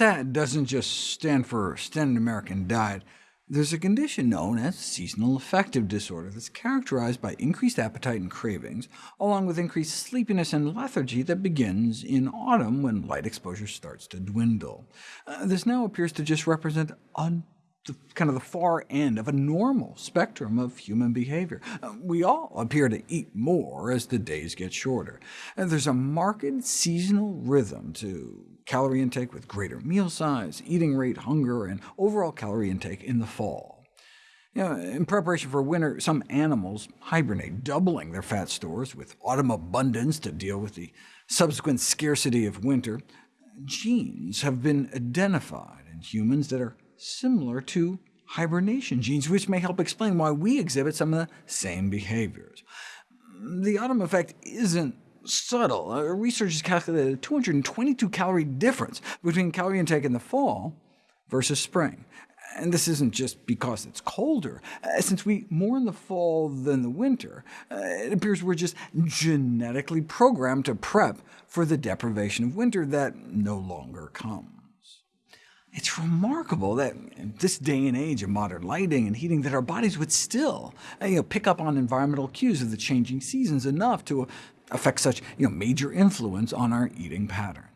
SAD doesn't just stand for Standard American Diet. There's a condition known as seasonal affective disorder that's characterized by increased appetite and cravings, along with increased sleepiness and lethargy that begins in autumn when light exposure starts to dwindle. Uh, this now appears to just represent un the, kind of the far end of a normal spectrum of human behavior. Uh, we all appear to eat more as the days get shorter. And there's a marked seasonal rhythm to calorie intake with greater meal size, eating rate, hunger, and overall calorie intake in the fall. You know, in preparation for winter, some animals hibernate, doubling their fat stores with autumn abundance to deal with the subsequent scarcity of winter. Genes have been identified in humans that are similar to hibernation genes, which may help explain why we exhibit some of the same behaviors. The autumn effect isn't subtle. Uh, researchers calculated a 222-calorie difference between calorie intake in the fall versus spring. And this isn't just because it's colder. Uh, since we eat more in the fall than the winter, uh, it appears we're just genetically programmed to prep for the deprivation of winter that no longer comes. It's remarkable that in this day and age of modern lighting and heating that our bodies would still uh, you know, pick up on environmental cues of the changing seasons enough to affect such you know, major influence on our eating patterns.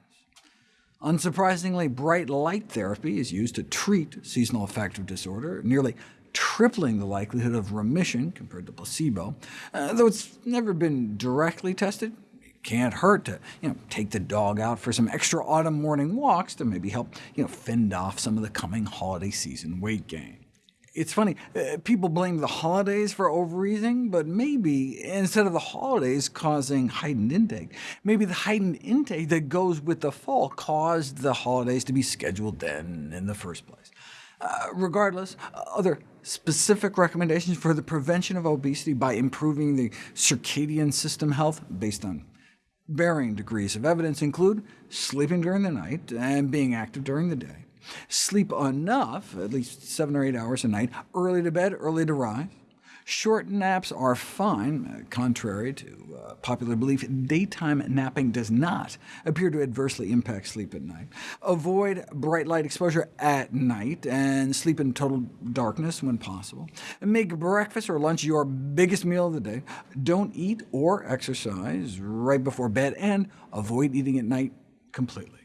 Unsurprisingly, bright light therapy is used to treat seasonal affective disorder, nearly tripling the likelihood of remission compared to placebo. Uh, though it's never been directly tested, can't hurt to you know, take the dog out for some extra autumn morning walks to maybe help you know, fend off some of the coming holiday season weight gain. It's funny, uh, people blame the holidays for overeating, but maybe instead of the holidays causing heightened intake, maybe the heightened intake that goes with the fall caused the holidays to be scheduled then in the first place. Uh, regardless, other specific recommendations for the prevention of obesity by improving the circadian system health based on Varying degrees of evidence include sleeping during the night and being active during the day, sleep enough, at least seven or eight hours a night, early to bed, early to rise, Short naps are fine. Uh, contrary to uh, popular belief, daytime napping does not appear to adversely impact sleep at night. Avoid bright light exposure at night, and sleep in total darkness when possible. Make breakfast or lunch your biggest meal of the day. Don't eat or exercise right before bed, and avoid eating at night completely.